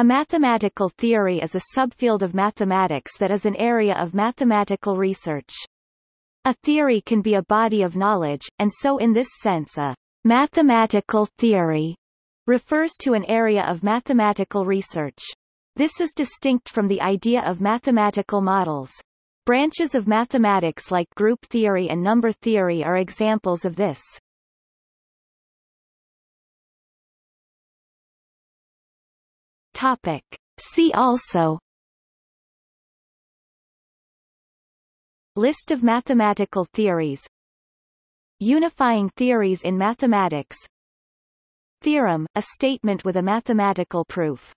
A mathematical theory is a subfield of mathematics that is an area of mathematical research. A theory can be a body of knowledge, and so in this sense a mathematical theory refers to an area of mathematical research. This is distinct from the idea of mathematical models. Branches of mathematics like group theory and number theory are examples of this. Topic. See also. List of mathematical theories. Unifying theories in mathematics. Theorem, a statement with a mathematical proof